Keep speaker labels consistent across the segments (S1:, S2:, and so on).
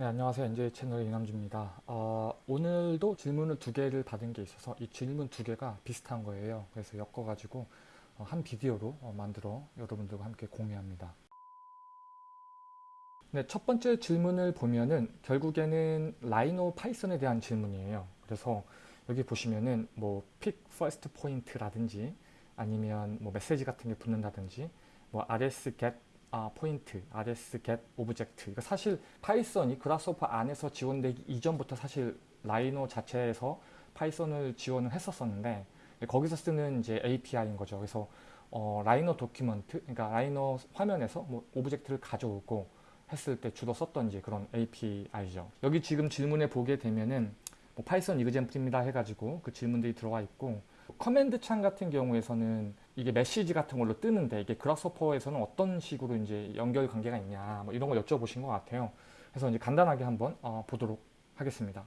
S1: 네, 안녕하세요. NJ 채널의 이남주입니다. 어, 오늘도 질문을 두 개를 받은 게 있어서 이 질문 두 개가 비슷한 거예요. 그래서 엮어가지고 어, 한 비디오로 어, 만들어 여러분들과 함께 공유합니다. 네, 첫 번째 질문을 보면은 결국에는 라이노 파이썬에 대한 질문이에요. 그래서 여기 보시면은 뭐 pick first point라든지 아니면 뭐 메시지 같은 게 붙는다든지 뭐 rs get 아, point, rs get object. 이거 사실 Python이 Grasshopper 안에서 지원되기 이전부터 사실 Rhino 자체에서 Python을 지원을 했었었는데 거기서 쓰는 이제 API인 거죠. 그래서 어, Rhino document, 그러니까 Rhino 화면에서 뭐 object를 가져오고 했을 때 주로 썼던 이제 그런 API죠. 여기 지금 질문에 보게 되면은 뭐 Python example입니다 해가지고 그 질문들이 들어와 있고 command 창 같은 경우에서는 이게 메시지 같은 걸로 뜨는데 이게 Grasshopper에서는 어떤 식으로 이제 연결 관계가 있냐 뭐 이런 걸 여쭤보신 것 같아요. 그래서 이제 간단하게 한번 어, 보도록 하겠습니다.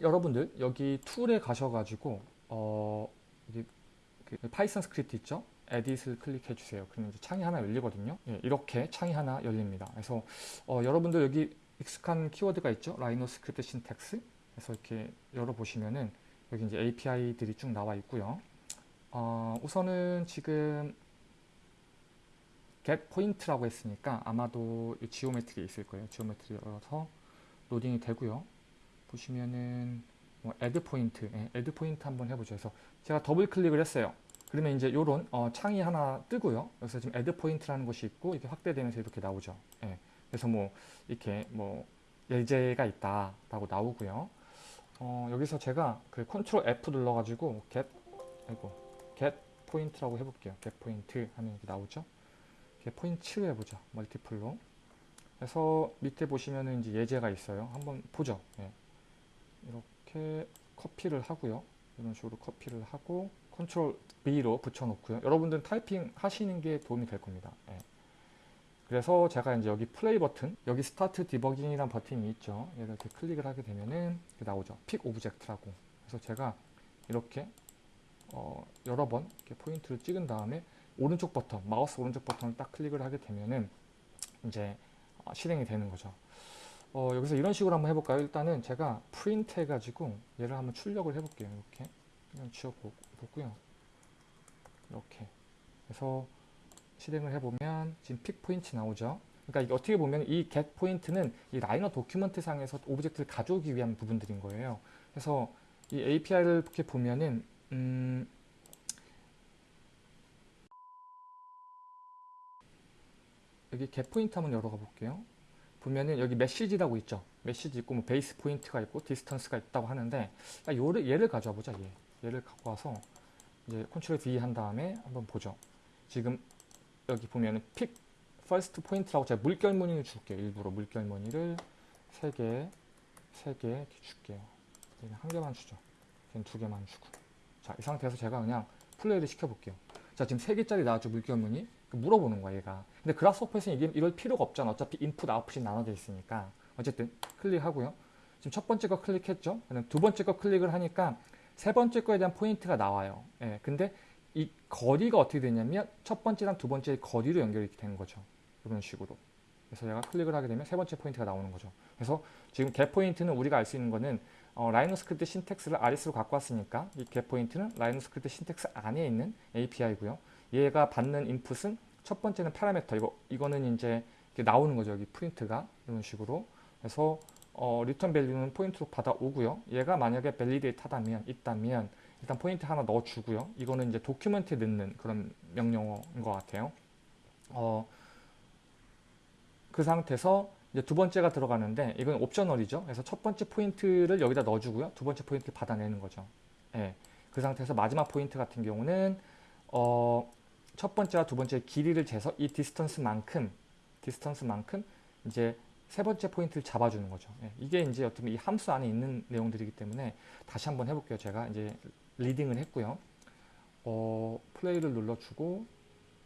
S1: 여러분들 여기 tool에 가셔가지고 어, 그 Python script 있죠? edit을 클릭해 주세요. 그러면 이제 창이 하나 열리거든요. 예, 이렇게 창이 하나 열립니다. 그래서 어, 여러분들 여기 익숙한 키워드가 있죠? Rhino script syntax. 그래서 이렇게 열어보시면은 여기 이제 API들이 쭉 나와 있고요. 어, 우선은 지금 get point라고 했으니까 아마도 geometry 있을 거예요. geometry 열어서 로딩이 되고요. 보시면은 뭐 add point, 예, add point 한번 해보죠. 그래서 제가 더블 클릭을 했어요. 그러면 이제 요런 어, 창이 하나 뜨고요. 그래서 지금 add point라는 것이 있고 이렇게 확대되면서 이렇게 나오죠. 예, 그래서 뭐 이렇게 뭐 예제가 있다라고 나오고요. 어, 여기서 제가 그 컨트롤 F 눌러가지고 get 아이고 get point라고 해볼게요. get point 하면 이렇게 나오죠. get point로 해보죠. multiple로. 그래서 밑에 보시면은 이제 예제가 있어요. 한번 보죠. 예. 이렇게 카피를 하고요. 이런 식으로 카피를 하고 컨트롤 V로 붙여놓고요. 여러분들은 타이핑 하시는 게 도움이 될 겁니다. 예. 그래서 제가 이제 여기 플레이 버튼, 여기 start debugging이라는 버튼이 있죠. 이렇게 클릭을 하게 되면은 나오죠. pick object라고. 그래서 제가 이렇게 어, 여러 번 이렇게 포인트를 찍은 다음에 오른쪽 버튼, 마우스 오른쪽 버튼을 딱 클릭을 하게 되면은 이제 어, 실행이 되는 거죠. 어, 여기서 이런 식으로 한번 해볼까요? 일단은 제가 프린트 해가지고 얘를 한번 출력을 해볼게요. 이렇게 그냥 지워보고요. 이렇게. 그래서 실행을 해보면 지금 pick point 나오죠. 그러니까 어떻게 보면 이 get point는 이 라이노 document 상에서 object를 가져오기 위한 부분들인 거예요. 그래서 이 API를 이렇게 보면은 음 여기 get point 한번 열어가 볼게요. 보면은 여기 메시지라고 있죠. 메시지 있고 뭐 base point가 있고 distance가 있다고 하는데 요를 얘를 가져와 보자. 얘. 얘를 갖고 와서 이제 컨트롤 V 한 다음에 한번 보죠. 지금 여기 보면은 pick first point라고 제가 물결 무늬를 줄게요. 일부러 물결 무늬를 3개, 3개 이렇게 줄게요. 얘는 한 개만 주죠. 얘는 두 개만 주고. 자, 이 상태에서 제가 그냥 플레이를 시켜볼게요. 자, 지금 3개짜리 나왔죠, 물결무늬. 물어보는 거야, 얘가. 근데 그라스호퍼에서는 이게 이럴 필요가 없잖아. 어차피 인풋, 아웃풋이 나눠져 있으니까. 어쨌든 클릭하고요. 지금 첫 번째 거 클릭했죠? 두 번째 거 클릭을 하니까 세 번째 거에 대한 포인트가 나와요. 예, 근데 이 거리가 어떻게 되냐면 첫 번째랑 두 번째의 거리로 연결이 되는 거죠. 이런 식으로. 그래서 제가 클릭을 하게 되면 세 번째 포인트가 나오는 거죠. 그래서 지금 get point는 우리가 알 수 있는 거는 어, 라이노 script syntax를 RS로 갖고 왔으니까 이 get 포인트는 라이노 스크립트 신텍스 안에 있는 API고요. 얘가 받는 인풋은 첫 번째는 파라미터 이거 이거는 이제 나오는 거죠. 여기 프린트가 이런 식으로. 그래서 어, return value는 포인트로 받아오고요. 얘가 만약에 validate 하다면 있다면 일단 포인트 하나 넣어주고요. 이거는 이제 document에 넣는 그런 명령어인 것 같아요. 어, 그 상태에서 이제 두 번째가 들어가는데 이건 optional이죠. 그래서 첫 번째 포인트를 여기다 넣어주고요. 두 번째 포인트를 받아내는 거죠. 예. 그 상태에서 마지막 포인트 같은 경우는 어, 첫 번째와 두 번째 길이를 재서 이 distance만큼 distance만큼 이제 세 번째 포인트를 잡아주는 거죠. 예. 이게 이제 어떻게 이 함수 안에 있는 내용들이기 때문에 다시 한번 해볼게요. 제가 이제 리딩을 했고요. 어, 플레이를 눌러주고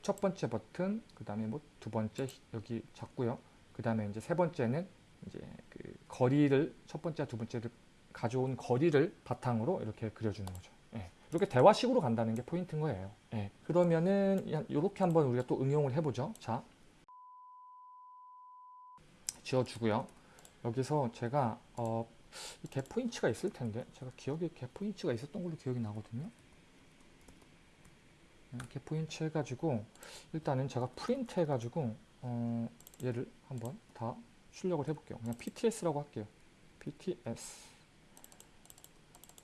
S1: 첫 번째 버튼, 그 다음에 뭐 두 번째 여기 잡고요. 그 다음에 이제 세 번째는 이제 그 거리를 첫 번째, 두 번째를 가져온 거리를 바탕으로 이렇게 그려주는 거죠. 예. 이렇게 대화식으로 간다는 게 포인트인 거예요. 예. 그러면은 이렇게 한번 우리가 또 응용을 해보죠. 자, 지워주고요. 여기서 제가 어, 이 갭포인츠가 있을 텐데 제가 기억에 갭 포인츠가 있었던 걸로 기억이 나거든요. 네, 갭포인츠 해가지고 일단은 제가 프린트 해가지고 어, 얘를 한번 다 출력을 해볼게요. 그냥 PTS라고 할게요. PTS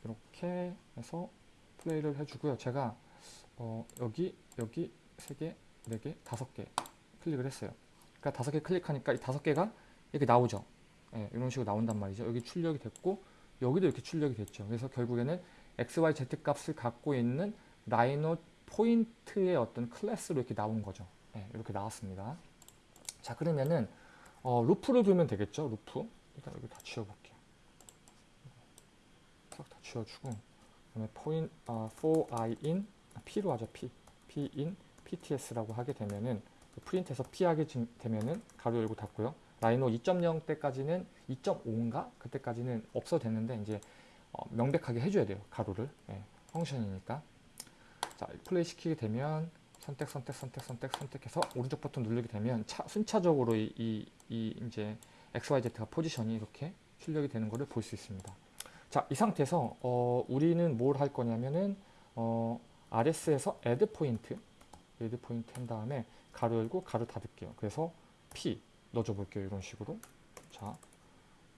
S1: 이렇게 해서 플레이를 해주고요. 제가 어, 여기 여기 세 개, 네 개, 다섯 개 클릭을 했어요. 그러니까 다섯 개 클릭하니까 이 다섯 개가 이렇게 나오죠. 예, 이런 식으로 나온단 말이죠. 여기 출력이 됐고 여기도 이렇게 출력이 됐죠. 그래서 결국에는 x, y, z 값을 갖고 있는 라이노 포인트의 어떤 클래스로 이렇게 나온 거죠. 예, 이렇게 나왔습니다. 자 그러면은 어, 루프를 두면 되겠죠. 루프 일단 여기 다 지워볼게요. 싹 다 지워주고 그 다음에 포인 어, for i in p로 하죠. p p in pts라고 하게 되면은 그 프린트에서 p 하게 되면은 가로 열고 닫고요. 라이노 2.0 때까지는 2.5인가 그때까지는 없어도 됐는데 이제 어, 명백하게 해줘야 돼요. 가로를 예, 펑션이니까. 자 플레이 시키게 되면 선택 선택 선택 선택 선택해서 오른쪽 버튼 누르게 되면 차, 순차적으로 이, 이, 이 이제 XYZ가 포지션이 이렇게 출력이 되는 것을 볼 수 있습니다. 자, 이 상태에서 어, 우리는 뭘 할 거냐면은 어, RS에서 add point, add point 한 다음에 괄호 열고 괄호 닫을게요. 그래서 P 넣어줘 볼게요. 이런 식으로. 자,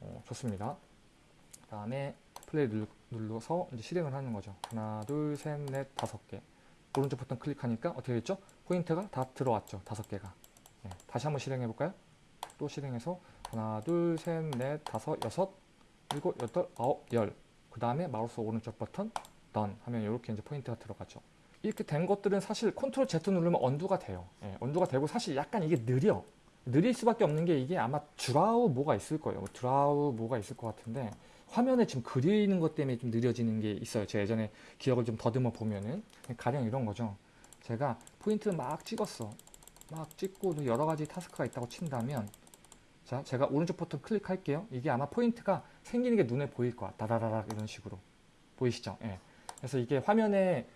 S1: 어, 좋습니다. 그 다음에 플레이 눌, 눌러서 이제 실행을 하는 거죠. 하나, 둘, 셋, 넷, 다섯 개. 오른쪽 버튼 클릭하니까 어떻게 됐죠? 포인트가 다 들어왔죠. 다섯 개가. 네, 다시 한번 실행해 볼까요? 또 실행해서 하나, 둘, 셋, 넷, 다섯, 여섯, 일곱, 여덟, 아홉, 열. 그 다음에 마우스 오른쪽 버튼 done 하면 이렇게 이제 포인트가 들어가죠. 이렇게 된 것들은 사실 컨트롤 Z 누르면 undo가 돼요. 예, undo가 되고 사실 약간 이게 느려. 느릴 수밖에 없는 게 이게 아마 draw 뭐가 있을 거예요. draw 뭐가 있을 것 같은데 화면에 지금 그리는 것 때문에 좀 느려지는 게 있어요. 제가 예전에 기억을 좀 더듬어 보면은 가령 이런 거죠. 제가 포인트를 막 찍었어. 막 찍고 여러 가지 task가 있다고 친다면 자 제가 오른쪽 버튼 클릭할게요. 이게 아마 포인트가 생기는 게 눈에 보일 거야. 다다다닥 이런 식으로 보이시죠? 예. 그래서 이게 화면에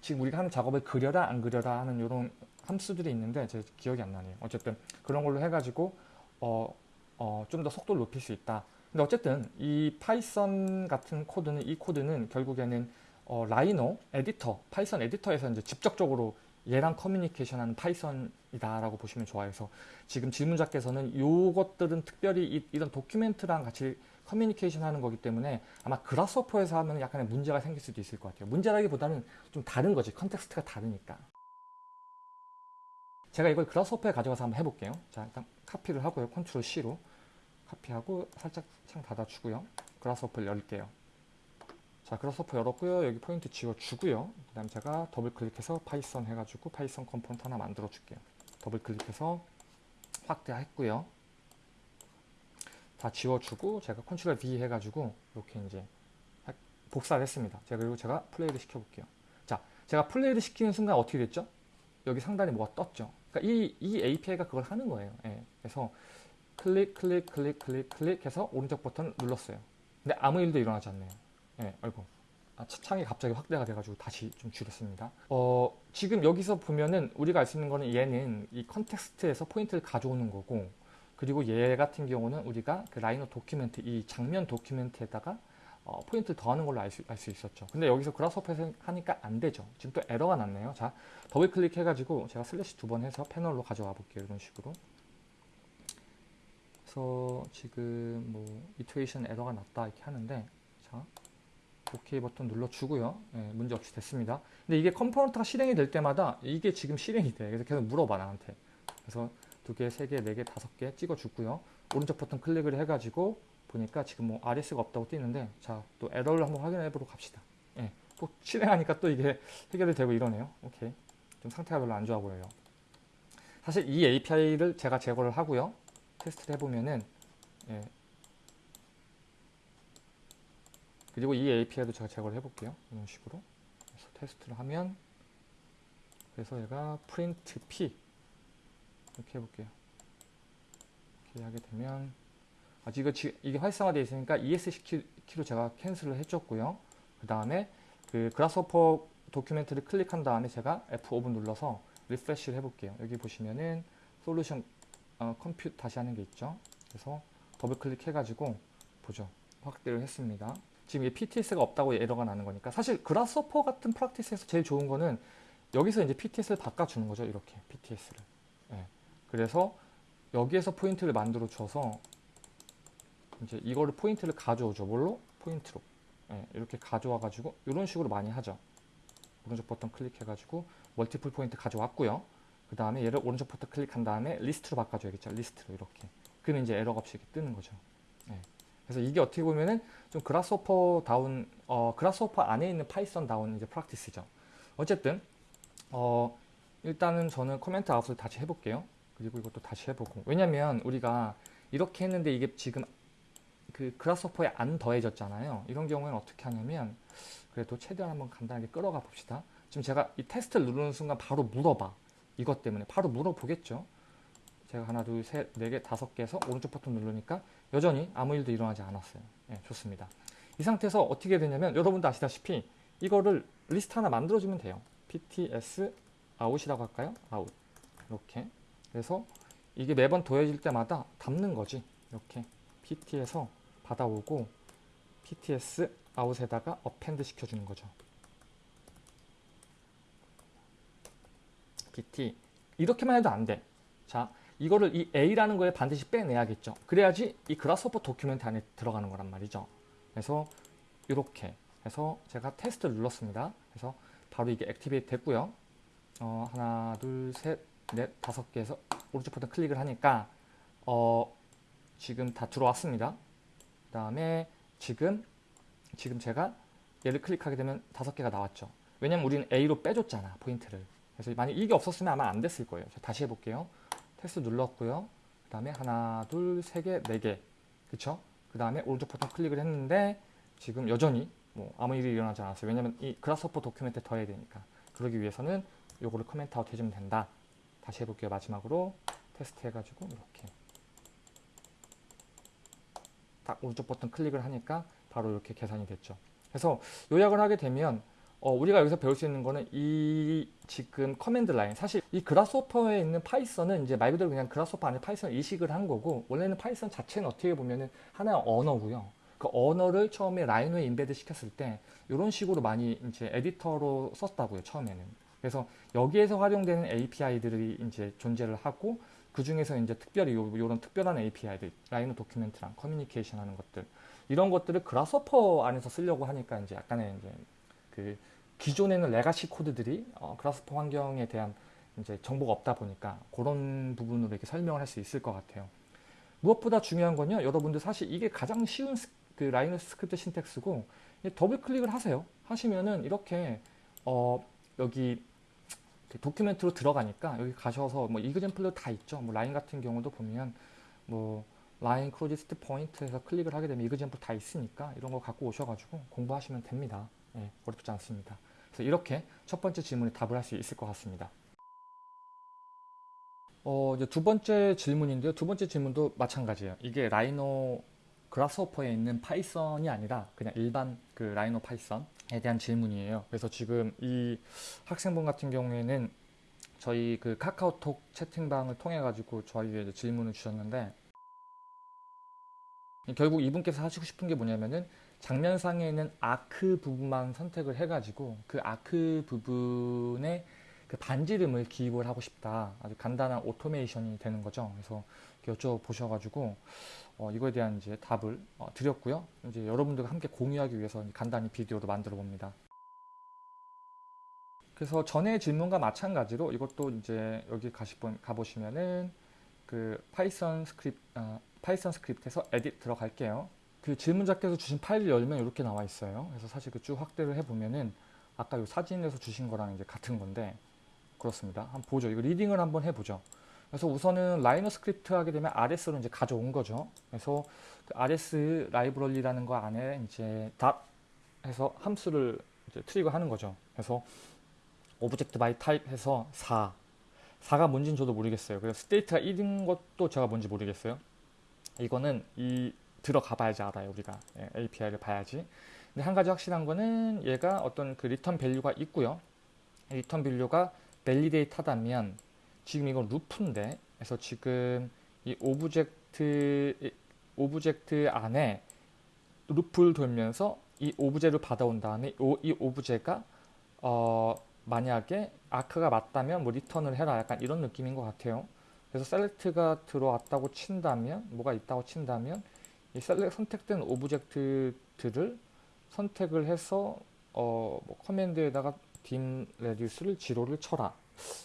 S1: 지금 우리가 하는 작업을 그려라 안 그려라 하는 이런 함수들이 있는데 제 기억이 안 나네요. 어쨌든 그런 걸로 해가지고 어, 어, 좀 더 속도를 높일 수 있다. 근데 어쨌든 이 파이썬 같은 코드는 이 코드는 결국에는 어, Rhino 에디터, Python 에디터에서 이제 직접적으로 얘랑 커뮤니케이션하는 Python이다라고 보시면 좋아해서 지금 질문자께서는 이것들은 특별히 이, 이런 document랑 같이 커뮤니케이션 하는 거기 때문에 아마 Grasshopper에서 하면 약간의 문제가 생길 수도 있을 것 같아요. 문제라기보다는 좀 다른 거지. context가 다르니까. 제가 이걸 Grasshopper에 가져가서 한번 해볼게요. 자, 일단 카피를 하고요. 컨트롤 C로 카피하고 살짝 창 닫아주고요. Grasshopper를 열게요. 자, Grasshopper 열었고요. 여기 포인트 지워주고요. 그 다음 제가 더블 클릭해서 Python 해가지고 Python component 하나 만들어 줄게요. 더블 클릭해서 확대했고요. 다 지워주고 제가 컨트롤 V 해가지고 이렇게 이제 복사를 했습니다. 제가 그리고 제가 플레이를 시켜볼게요. 자, 제가 플레이를 시키는 순간 어떻게 됐죠? 여기 상단에 뭐가 떴죠. 그러니까 이, 이 API가 그걸 하는 거예요. 예. 그래서 클릭, 클릭, 클릭, 클릭, 클릭 해서 오른쪽 버튼을 눌렀어요. 근데 아무 일도 일어나지 않네요. 예, 아이고. 아, 창이 갑자기 확대가 돼가지고 다시 좀 줄였습니다. 어, 지금 여기서 보면은 우리가 알 수 있는 거는 얘는 이 context에서 포인트를 가져오는 거고 그리고 얘 같은 경우는 우리가 그 Rhino document, 이 장면 document에다가 어, 포인트를 더하는 걸로 알수 알수 있었죠. 근데 여기서 Grasshopper에서 하니까 안 되죠. 지금 또 에러가 났네요. 자, 더블 클릭해가지고 제가 슬래시 두 번 해서 패널로 가져와 볼게요. 이런 식으로. 그래서 지금 뭐 iteration 에러가 났다 이렇게 하는데 자, OK 버튼 눌러주고요. 예, 문제 없이 됐습니다. 근데 이게 컴포넌트가 실행이 될 때마다 이게 지금 실행이 돼. 그래서 계속 물어봐 나한테. 그래서 두 개, 세 개, 네 개, 다섯 개 찍어주고요. 오른쪽 버튼 클릭을 해가지고 보니까 지금 뭐 RS가 없다고 뜨는데 자 또 에러를 한번 확인해 보러 갑시다. 예, 또 실행하니까 또 이게 해결이 되고 이러네요. 오케이. 좀 상태가 별로 안 좋아 보여요. 사실 이 API를 제가 제거를 하고요. 테스트를 해보면은 예. 그리고 이 API도 제가 제거를 해볼게요. 이런 식으로. 그래서 테스트를 하면 그래서 얘가 print p 이렇게 해볼게요. 이렇게 하게 되면 아직 이거 이게 활성화되어 있으니까 ESC 키로 제가 cancel을 해줬고요. 그 다음에 그 Grasshopper document를 클릭한 다음에 제가 F5번 눌러서 refresh를 해볼게요. 여기 보시면은 솔루션 어, compute 다시 하는 게 있죠. 그래서 더블 클릭해가지고 보죠. 확대를 했습니다. 지금 이 PTS가 없다고 에러가 나는 거니까 사실 Grasshopper 같은 practice에서 제일 좋은 거는 여기서 이제 PTS를 바꿔주는 거죠. 이렇게 PTS를. 예. 그래서 여기에서 포인트를 만들어 줘서 이제 이거를 포인트를 가져오죠. 뭘로? 포인트로. 예, 이렇게 가져와 가지고 이런 식으로 많이 하죠. 오른쪽 버튼 클릭해가지고 multiple point 가져왔고요. 그 다음에 얘를 오른쪽 버튼 클릭한 다음에 리스트로 바꿔줘야겠죠. 리스트로 이렇게. 그러면 이제 에러가 없이 뜨는 거죠. 예. 그래서 이게 어떻게 보면은 좀 Grasshopper 다운, 어, Grasshopper 안에 있는 Python 다운 이제 practice죠. 어쨌든, 어, 일단은 저는 comment out을 다시 해볼게요. 그리고 이것도 다시 해보고. 왜냐면 우리가 이렇게 했는데 이게 지금 그 Grasshopper에 안 더해졌잖아요. 이런 경우에는 어떻게 하냐면 그래도 최대한 한번 간단하게 끌어가 봅시다. 지금 제가 이 테스트를 누르는 순간 바로 물어봐. 이것 때문에 바로 물어보겠죠. 제가 하나, 둘, 셋, 네 개, 다섯 개에서 오른쪽 버튼 누르니까 여전히 아무 일도 일어나지 않았어요. 예, 좋습니다. 이 상태에서 어떻게 되냐면 여러분도 아시다시피 이거를 리스트 하나 만들어주면 돼요. pts out이라고 할까요? out 이렇게 그래서 이게 매번 더해질 때마다 담는 거지 이렇게 pt에서 받아오고 pts out에다가 append 시켜주는 거죠. Pt 이렇게만 해도 안 돼. 자, 이거를 이 a라는 거에 반드시 빼내야겠죠. 그래야지 이 그라스호퍼 도큐멘트 안에 들어가는 거란 말이죠. 그래서 이렇게 해서 제가 테스트를 눌렀습니다. 그래서 바로 이게 액티베이트 됐고요. 어, 하나, 둘, 셋, 넷, 다섯 개에서 오른쪽 버튼 클릭을 하니까 어, 지금 다 들어왔습니다. 그 다음에 지금 지금 제가 얘를 클릭하게 되면 다섯 개가 나왔죠. 왜냐면 우리는 A로 빼줬잖아 포인트를. 그래서 만약 이게 없었으면 아마 안 됐을 거예요. 다시 해볼게요. 테스트 눌렀고요. 그 다음에 하나, 둘, 세 개, 네 개. 그쵸? 그 다음에 오른쪽 버튼 클릭을 했는데 지금 여전히 뭐 아무 일이 일어나지 않았어요. 왜냐면 이 그라스호퍼 도큐멘트에 더해야 되니까. 그러기 위해서는 요거를 comment out 해주면 된다. 다시 해볼게요. 마지막으로 테스트 해가지고 이렇게 딱 오른쪽 버튼 클릭을 하니까 바로 이렇게 계산이 됐죠. 그래서 요약을 하게 되면 어, 우리가 여기서 배울 수 있는 거는 이 지금 command line 사실 이 Grasshopper에 있는 Python은 이제 말 그대로 그냥 Grasshopper 안에 Python을 이식을 한 거고 원래는 Python 자체는 어떻게 보면은 하나의 언어고요. 그 언어를 처음에 Rhino에 embed 시켰을 때 이런 식으로 많이 이제 에디터로 썼다고요 처음에는. 그래서 여기에서 활용되는 API들이 이제 존재를 하고 그 중에서 이제 특별히 요, 런 특별한 API들 Rhino document랑 커뮤니케이션 하는 것들 이런 것들을 Grasshopper 안에서 쓰려고 하니까 이제 약간의 이제 그 기존에는 legacy 코드들이 어, Grasshopper 환경에 대한 이제 정보가 없다 보니까 그런 부분으로 이렇게 설명을 할 수 있을 것 같아요. 무엇보다 중요한 건요, 여러분들 사실 이게 가장 쉬운 스, 그 Rhino script syntax고 더블 클릭을 하세요. 하시면은 이렇게 어, 여기 document로 들어가니까 여기 가셔서 뭐 example로 다 있죠. 뭐 라인 같은 경우도 보면 뭐 line closest point에서 클릭을 하게 되면 example 다 있으니까 이런 거 갖고 오셔가지고 공부하시면 됩니다. 예, 어렵지 않습니다. 그래서 이렇게 첫 번째 질문에 답을 할 수 있을 것 같습니다. 어, 이제 두 번째 질문인데요. 두 번째 질문도 마찬가지예요. 이게 Rhino Grasshopper에 있는 Python이 아니라 그냥 일반 그 Rhino Python에 대한 질문이에요. 그래서 지금 이 학생분 같은 경우에는 저희 그 카카오톡 채팅방을 통해 가지고 저희에게 질문을 주셨는데 결국 이분께서 하시고 싶은 게 뭐냐면은 장면상에 있는 arc 부분만 선택을 해가지고 그 arc 부분에 그 반지름을 기입을 하고 싶다. 아주 간단한 오토메이션이 되는 거죠. 그래서 여쭤보셔가지고 어, 이거에 대한 이제 답을 어, 드렸고요. 이제 여러분들과 함께 공유하기 위해서 간단히 비디오로 만들어 봅니다. 그래서 전에 질문과 마찬가지로 이것도 이제 여기 가보시면은 그 Python script 어, Python script에서 edit 들어갈게요. 그 질문자께서 주신 파일을 열면 이렇게 나와 있어요. 그래서 사실 그 쭉 확대를 해보면은 아까 이 사진에서 주신 거랑 이제 같은 건데 그렇습니다. 한번 보죠. 이거 reading을 한번 해보죠. 그래서 우선은 RhinoScript 하게 되면 RS로 이제 가져온 거죠. 그래서 그 RS 라이브러리라는 거 안에 이제 dot 해서 함수를 이제 trigger 하는 거죠. 그래서 object by type 해서 4 4가 뭔지는 저도 모르겠어요. 그래서 state가 1인 것도 제가 뭔지 모르겠어요. 이거는 이 들어가 봐야지 알아요 우리가. 예, API를 봐야지. 근데 한 가지 확실한 거는 얘가 어떤 그 return value가 있고요. return value가 validate 하다면 지금 이건 루프인데 그래서 지금 이 object object object 안에 루프를 돌면서 이 object를 받아온 다음에 오, 이 object가 어, 만약에 아크가 맞다면 뭐 return을 해라. 약간 이런 느낌인 것 같아요. 그래서 select가 들어왔다고 친다면 뭐가 있다고 친다면 이 selec 선택된 object들을 선택을 해서 어, 뭐 커맨드에다가 dim 레디우스를 지로를 쳐라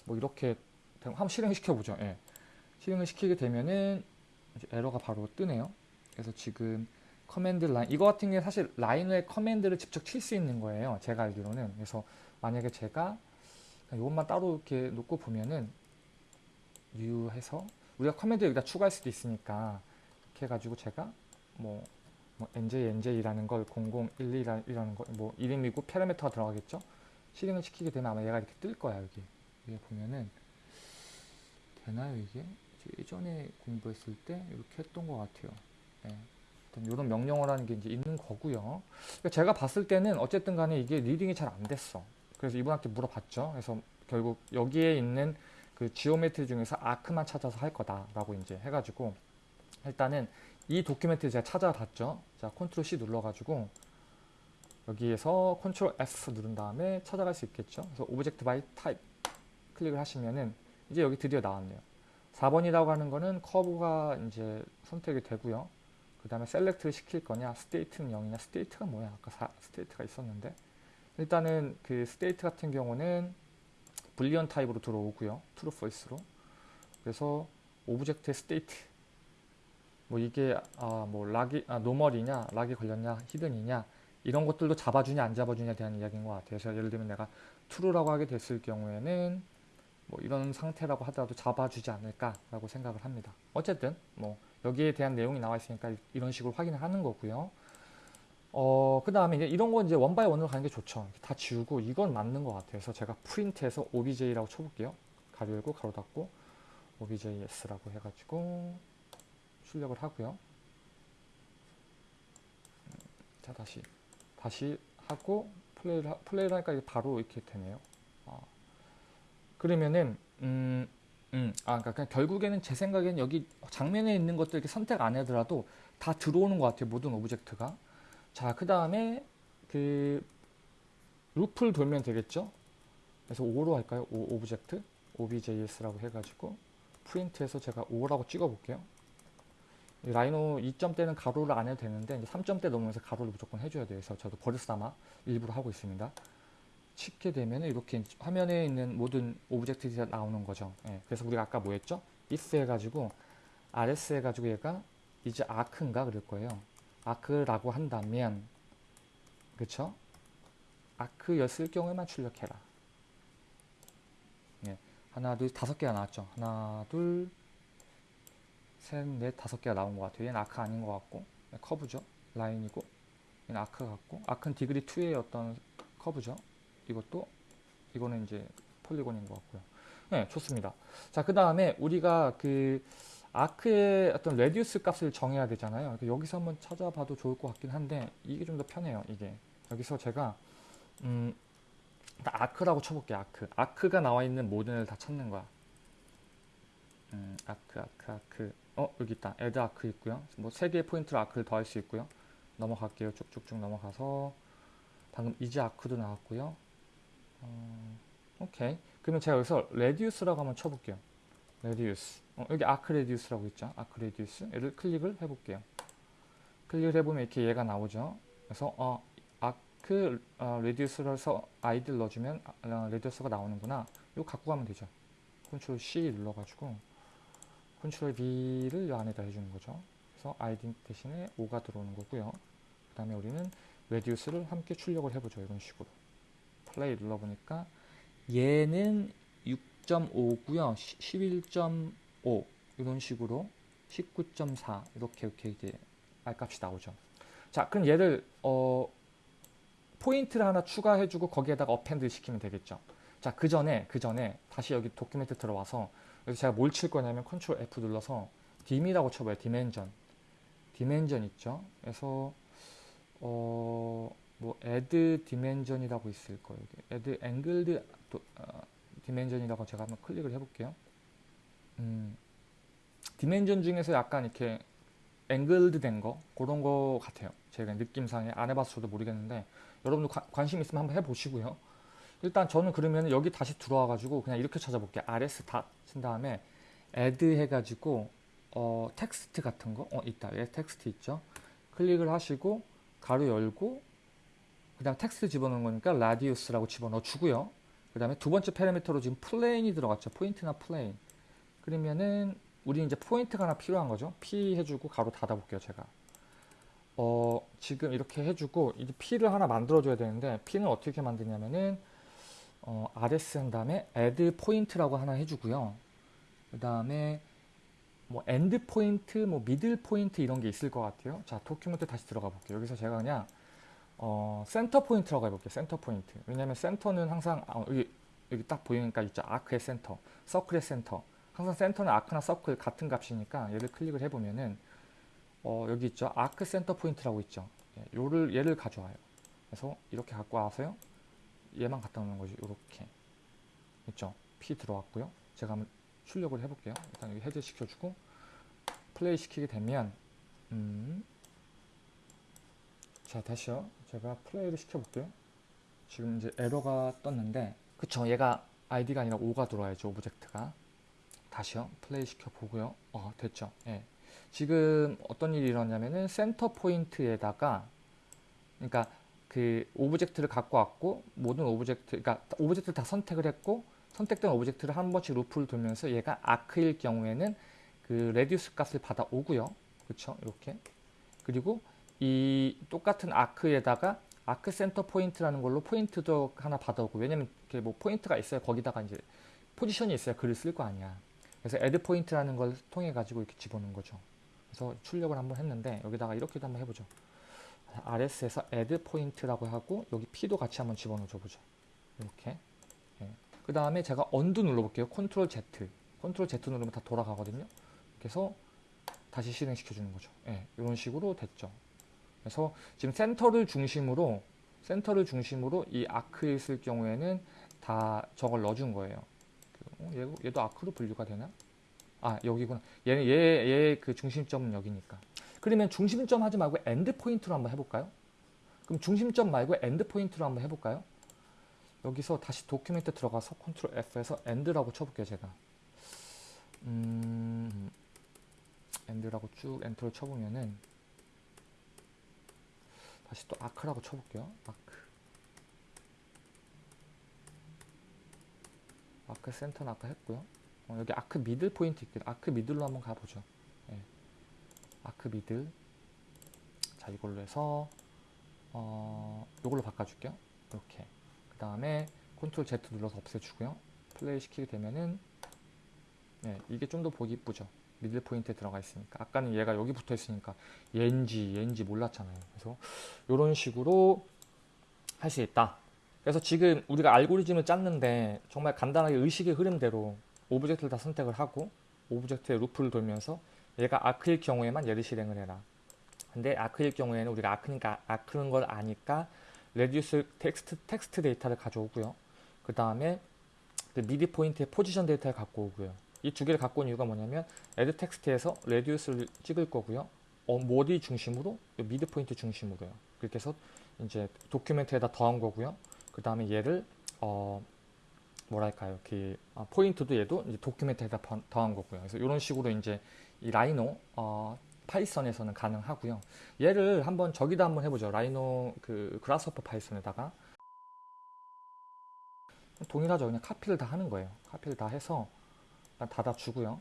S1: 뭐 이렇게 한번 실행을 시켜 보죠. 예. 실행을 시키게 되면은 에러가 바로 뜨네요. 그래서 지금 command line 이거 같은 게 사실 라인에 command를 직접 칠 수 있는 거예요. 제가 알기로는 그래서 만약에 제가 이것만 따로 이렇게 놓고 보면은 new 해서 우리가 command 여기다 추가할 수도 있으니까 이렇게 해가지고 제가 뭐, 뭐 nj nj라는 걸 0012라는 거뭐 이름이고 파라미터가 들어가겠죠. 실행을 시키게 되면 아마 얘가 이렇게 뜰 거야 여기 여기 보면은 되나요 이게 예전에 공부했을 때 이렇게 했던 것 같아요. 네. 이런 명령어라는 게 이제 있는 거고요. 그러니까 제가 봤을 때는 어쨌든 간에 이게 reading이 잘 안 됐어. 그래서 이분한테 물어봤죠. 그래서 결국 여기에 있는 그 geometry 중에서 arc만 찾아서 할 거다라고 이제 해가지고 일단은 이 document 제가 찾아봤죠. 자, 컨트롤 C 눌러가지고 여기에서 컨트롤 F 누른 다음에 찾아갈 수 있겠죠. 그래서 object by type 클릭을 하시면은 이제 여기 드디어 나왔네요. 4번이라고 하는 거는 커브가 이제 선택이 되고요. 그 다음에 select를 시킬 거냐, state는 0이냐, state가 뭐야? 아까 사, state가 있었는데 일단은 그 state 같은 경우는 boolean type으로 들어오고요. true false로. 그래서 object의 state 뭐 이게 아 뭐 lock이 아 normal이냐, lock이 걸렸냐, hidden이냐 이런 것들도 잡아주냐 안 잡아주냐에 대한 이야기인 것 같아요. 그래서 예를 들면 내가 true라고 하게 됐을 경우에는 뭐 이런 상태라고 하더라도 잡아주지 않을까라고 생각을 합니다. 어쨌든 뭐 여기에 대한 내용이 나와 있으니까 이런 식으로 확인을 하는 거고요. 어, 그 다음에 이제 이런 거 이제 one by one으로 가는 게 좋죠. 다 지우고 이건 맞는 것 같아요. 그래서 제가 프린트해서 obj라고 쳐볼게요. 가로 열고 가로 닫고 objs라고 해가지고 출력을 하고요. 자 다시 다시 하고 플레이를, 플레이를 하니까 바로 이렇게 되네요. 아. 그러면은 음, 음, 아, 그러니까 결국에는 제 생각에는 여기 장면에 있는 것들 이렇게 선택 안 하더라도 다 들어오는 것 같아요. 모든 object가. 자, 그 다음에 그 루프를 돌면 되겠죠? 그래서 o로 할까요? o object objs라고 해가지고 프린트해서 제가 o라고 찍어볼게요. 라이노 2점대는 가로를 안 해도 되는데 이제 3점대 넘으면서 가로를 무조건 해줘야. 그래서 저도 버릇삼아 일부러 하고 있습니다. 치게 되면 이렇게 화면에 있는 모든 object들이 나오는 거죠. 예, 그래서 우리가 아까 뭐 했죠? if 해가지고 rs 해가지고 얘가 이제 아크인가 그럴 거예요. 아크라고 한다면 그쵸? 아크였을 경우에만 출력해라. 예, 하나 둘 다섯 개가 나왔죠. 하나 둘 셋, 넷, 다섯 개가 나온 것 같아요. 얘는 아크 아닌 것 같고 네, 커브죠. 라인이고 얘는 아크 같고 아크는 디그리 2의 어떤 커브죠. 이것도 이거는 이제 polygon인 것 같고요. 네, 좋습니다. 자, 그 다음에 우리가 그 아크의 어떤 radius 값을 정해야 되잖아요. 여기서 한번 찾아봐도 좋을 것 같긴 한데 이게 좀 더 편해요. 이게 여기서 제가 음, arc라고 쳐볼게요. 아크. 아크가 나와 있는 모든 을 다 찾는 거야. 음, 아크, 아크, 아크. 어, 여기 있다. add arc 있고요. 뭐 세 개의 포인트로 arc를 더할 수 있고요. 넘어갈게요. 쭉쭉쭉 넘어가서 방금 is arc도 나왔고요. 어, 오케이. 그러면 제가 여기서 radius라고 한번 쳐볼게요. radius. 어, 여기 arc radius라고 있죠. arc radius. 얘를 클릭을 해볼게요. 클릭을 해보면 이렇게 얘가 나오죠. 그래서 어, arc 어, radius를 해서 아이디를 넣어주면 어, radius가 나오는구나. 이거 갖고 가면 되죠. 컨트롤 C 눌러가지고 컨트롤 V를 이 안에다 해주는 거죠. 그래서 아이디 대신에 o가 들어오는 거고요. 그 다음에 우리는 radius를 함께 출력을 해보죠. 이런 식으로. 플레이 눌러보니까 얘는 6.5고요. 11.5 이런 식으로 19.4 이렇게 이렇게 이제 R값이 나오죠. 자, 그럼 얘를 어, 포인트를 하나 추가해주고 거기에다가 append 시키면 되겠죠. 자, 그 전에 그 전에 다시 여기 document 들어와서 여기서 제가 뭘 칠 거냐면 컨트롤 F 눌러서 dim이라고 쳐봐요. dimension. dimension 있죠. 그래서 어, 뭐 add dimension이라고 있을 거예요. add angled 어, dimension이라고 제가 한번 클릭을 해볼게요. 음, dimension 중에서 약간 이렇게 angled 된거 그런 거 같아요. 제가 느낌상에 안 해봤어도 모르겠는데 여러분도 관- 관심 있으면 한번 해보시고요. 일단 저는 그러면 여기 다시 들어와 가지고 그냥 이렇게 찾아볼게요. rs dot 친 다음에 add 해가지고 어, 텍스트 같은 거 어, 있다. 예, 텍스트 있죠. 클릭을 하시고 가로 열고 그 다음 텍스트 집어넣는 거니까 radius라고 집어넣어 주고요. 그 다음에 두 번째 파라미터로 지금 plane이 들어갔죠. 포인트나 plane. 그러면은 우리 이제 포인트가 하나 필요한 거죠. P 해주고 가로 닫아볼게요. 제가. 어, 지금 이렇게 해주고 이제 P를 하나 만들어 줘야 되는데 P는 어떻게 만드냐면은 어, RS 한 다음에 add 포인트라고 하나 해주고요. 그 다음에 뭐 end 포인트, 뭐 middle 포인트 이런 게 있을 것 같아요. 자, document 다시 들어가 볼게요. 여기서 제가 그냥 어, 센터 포인트라고 해볼게요. 센터 포인트. 왜냐면 센터는 항상 아, 여기 여기 딱 보이니까 있죠. 아크의 센터, 서클의 센터. 항상 센터는 arc나 서클 같은 값이니까 얘를 클릭을 해보면은 어, 여기 있죠. arc 센터 포인트라고 있죠. 예, 요를 얘를 가져와요. 그래서 이렇게 갖고 와서요. 얘만 갖다 놓는 거죠. 이렇게 있죠. P 들어왔고요. 제가 한번 출력을 해볼게요. 일단 여기 add 시켜주고 플레이 시키게 되면 음, 자 다시요. 제가 플레이를 시켜볼게요. 지금 이제 에러가 떴는데 그쵸 얘가 아이디가 아니라 5가 들어와야죠 object가 다시요 플레이 시켜 보고요 어 됐죠 예 지금 어떤 일이 일어나냐면은 센터 포인트에다가 그러니까 그 object를 갖고 왔고 모든 object 그러니까 object를 다 선택을 했고 선택된 object를 한 번씩 루프를 돌면서 얘가 아크일 경우에는 그 radius 값을 받아오고요. 그쵸? 이렇게. 그리고 이 똑같은 arc에다가 arc 센터 포인트라는 걸로 포인트도 하나 받아오고 왜냐면 이렇게 뭐 포인트가 있어야 거기다가 이제 포지션이 있어야 글을 쓸 거 아니야. 그래서 add 포인트라는 걸 통해 가지고 이렇게 집어넣은 거죠. 그래서 출력을 한번 했는데 여기다가 이렇게도 한번 해보죠 RS에서 add 포인트라고 하고 여기 P도 같이 한번 집어넣어 줘 보죠. 이렇게. 그 다음에 제가 undo 눌러볼게요. 컨트롤 Z. 컨트롤 Z 누르면 다 돌아가거든요. 그래서 다시 실행시켜 주는 거죠. 예, 이런 식으로 됐죠. 그래서 지금 센터를 중심으로 센터를 중심으로 이 아크에 있을 경우에는 다 저걸 넣어준 거예요. 어, 얘, 얘도 arc로 분류가 되나? 아 여기구나. 얘는 얘 얘 그 중심점은 여기니까. 그러면 중심점 하지 말고 end 포인트로 한번 해볼까요? 그럼 중심점 말고 end 포인트로 한번 해볼까요? 여기서 다시 document 들어가서 컨트롤 F에서 end라고 쳐볼게요 제가. 음, end라고 쭉 엔터를 쳐보면은 다시 또 arc라고 쳐볼게요. 아크. 아크 센터는 아까 했고요. 어, 여기 arc middle 포인트 있거든요. arc middle로 한번 가보죠. 예. arc middle. 자 이걸로 해서 어, 이걸로 바꿔줄게요. 이렇게. 그 다음에 컨트롤 Z 눌러서 없애주고요. 플레이 시키게 되면은 예, 이게 좀 더 보기 이쁘죠. middle 포인트에 들어가 있으니까 아까는 얘가 여기 붙어 있으니까 얘인지 얘인지 몰랐잖아요 그래서 이런 식으로 할 수 있다 그래서 지금 우리가 알고리즘을 짰는데 정말 간단하게 의식의 흐름대로 object를 다 선택을 하고 object의 루프를 돌면서 얘가 arc일 경우에만 얘를 실행을 해라 근데 arc일 경우에는 우리가 arc니까 arc는 걸 아니까 radius 텍스트 텍스트 데이터를 가져오고요 그 다음에 그 mid 포인트의 포지션 데이터를 갖고 오고요 이 두 개를 갖고 온 이유가 뭐냐면 add 텍스트에서 radius를 찍을 거고요. 어, 모디 중심으로 mid 포인트 중심으로요. 그렇게 해서 이제 document에다 더한 거고요. 그 다음에 얘를 어 뭐랄까요, 그 아, 포인트도 얘도 이제 document에다 더한 거고요. 그래서 이런 식으로 이제 이 라이노 어, 파이썬에서는 가능하고요. 얘를 한번 저기다 한번 해보죠. 라이노 그 그라스호퍼 파이썬에다가 동일하죠. 그냥 카피를 다 하는 거예요. 카피를 다 해서 닫아주고요.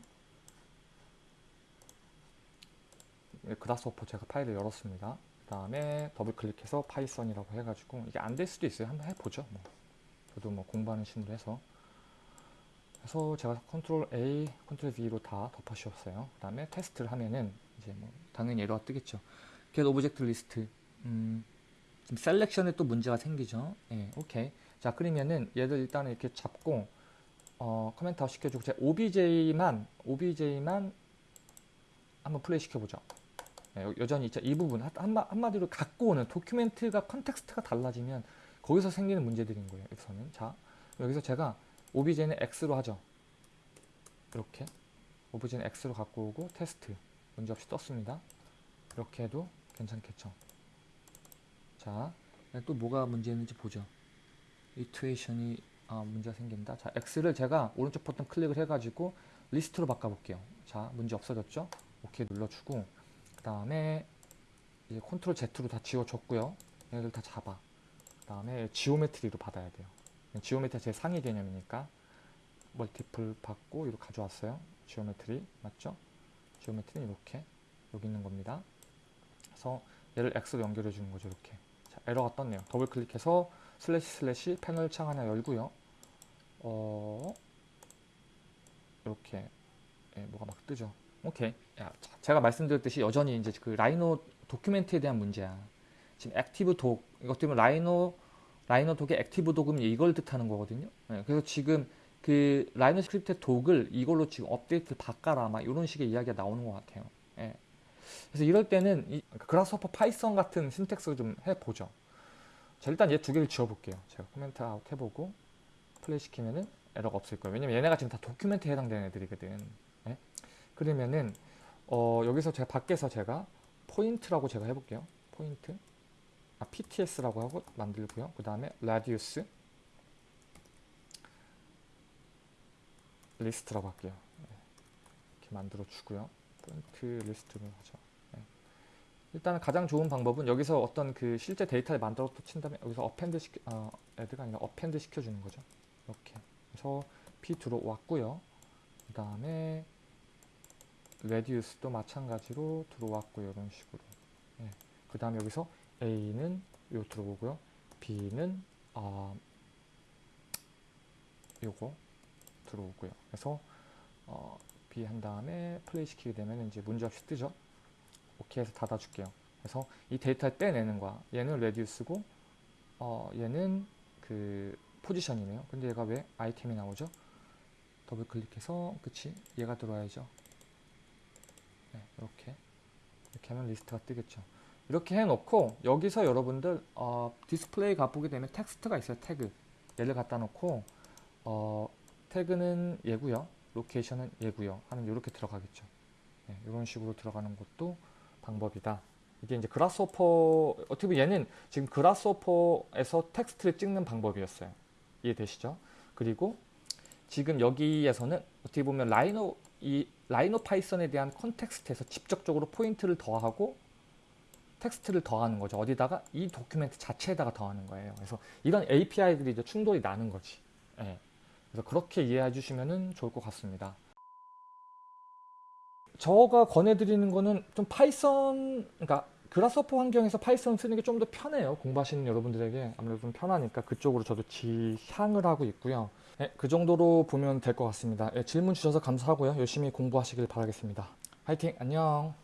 S1: 그라스호퍼 제가 파일을 열었습니다. 그 다음에 더블 클릭해서 파이썬이라고 해가지고 이게 안 될 수도 있어요. 한번 해보죠. 뭐. 저도 뭐 공부하는 심으로 해서 그래서 제가 컨트롤 A, 컨트롤 V로 다 덮어씌웠어요. 그 다음에 테스트를 하면은 이제 뭐 당연히 에러가 뜨겠죠. get object 리스트 음, 지금 selection에 또 문제가 생기죠. 예, 오케이. 자 그러면은 얘를 일단 이렇게 잡고 어, comment out 시켜주고 제가 OBJ만 OBJ만 한번 플레이 시켜보죠. 네, 여전히 이 부분 한마, 한마디로 갖고 오는 document가 context가 달라지면 거기서 생기는 문제들인 거예요. 여기서는 자 여기서 제가 OBJ는 X로 하죠. 이렇게 OBJ는 X로 갖고 오고 테스트 문제없이 떴습니다. 이렇게 해도 괜찮겠죠. 자, 또 뭐가 문제 있는지 보죠. 이투에이션이 아, 문제가 생긴다. 자, X를 제가 오른쪽 버튼 클릭을 해가지고 리스트로 바꿔볼게요. 자, 문제 없어졌죠? 오케이 눌러주고 그 다음에 이제 컨트롤 Z로 다 지워줬고요. 얘를 다 잡아. 그 다음에 geometry로 받아야 돼요. geometry가 제 상위 개념이니까 multiple 받고 이렇게 가져왔어요. geometry 맞죠? geometry는 이렇게 여기 있는 겁니다. 그래서 얘를 X로 연결해 주는 거죠. 이렇게. 자, 에러가 떴네요. 더블 클릭해서 슬래시 슬래시 패널 창 하나 열고요. 어, 이렇게 예, 뭐가 막 뜨죠. 오케이. 야, 자, 제가 말씀드렸듯이 여전히 이제 그 라이노 document에 대한 문제야. 지금 active doc 이것 때문에 라이노 라이노 doc의 active doc은 이걸 뜻하는 거거든요. 예, 그래서 지금 그 라이노 script doc을 이걸로 지금 업데이트 바꿔라 막 이런 식의 이야기가 나오는 것 같아요. 예. 그래서 이럴 때는 이 그라스호퍼 파이썬 같은 syntax를 좀 해보죠. 자, 일단 얘 두 개를 지워볼게요. 제가 comment out 해보고 플레이 시키면은 에러가 없을 거예요. 왜냐면 얘네가 지금 다 document에 해당되는 애들이거든. 예? 그러면은 어, 여기서 제가 밖에서 제가 포인트라고 제가 해볼게요. 포인트. 아, PTS라고 하고 만들고요. 그 다음에 radius 리스트라고 할게요. 예. 이렇게 만들어 주고요. 포인트 리스트로 하죠. 예. 일단 가장 좋은 방법은 여기서 어떤 그 실제 데이터를 만들어 친 다음에 여기서 append 시켜 어, add가 아니라 append 시켜주는 거죠. 이렇게. 그래서 P 들어왔고요. 그 다음에 radius도 마찬가지로 들어왔고요. 이런 식으로. 예. 그 다음에 여기서 A는 요 들어오고요. B는 아 요거 들어오고요. 그래서 어, B 한 다음에 플레이 시키게 되면 이제 문제 없이 뜨죠. 오케이 해서 닫아줄게요. 그래서 이 데이터를 떼내는 거야. 얘는 radius고 어, 얘는 그 포지션이네요. 근데 얘가 왜 아이템이 나오죠? 더블 클릭해서 그치? 얘가 들어와야죠. 네, 이렇게 이렇게 하면 리스트가 뜨겠죠. 이렇게 해놓고 여기서 여러분들 어, 디스플레이 가보게 되면 텍스트가 있어요. 태그 얘를 갖다 놓고 어, 태그는 얘고요. 로케이션은 얘고요. 하면 이렇게 들어가겠죠. 네, 이런 식으로 들어가는 것도 방법이다. 이게 이제 그라스호퍼 어떻게 보면 얘는 지금 그라스호퍼에서 텍스트를 찍는 방법이었어요. 이해되시죠? 그리고 지금 여기에서는 어떻게 보면 라이노 이 라이노 파이썬에 대한 context에서 직접적으로 포인트를 더하고 텍스트를 더하는 거죠. 어디다가 이 document 자체에다가 더하는 거예요. 그래서 이런 API들이 이제 충돌이 나는 거지. 예. 그래서 그렇게 이해해 주시면 좋을 것 같습니다. 저가 권해드리는 거는 좀 파이썬, 그러니까 그라스호퍼 환경에서 파이썬 쓰는 게 좀 더 편해요. 공부하시는 여러분들에게 아무래도 좀 편하니까 그쪽으로 저도 지향을 하고 있고요. 네, 그 정도로 보면 될 것 같습니다. 네, 질문 주셔서 감사하고요. 열심히 공부하시길 바라겠습니다. 화이팅! 안녕!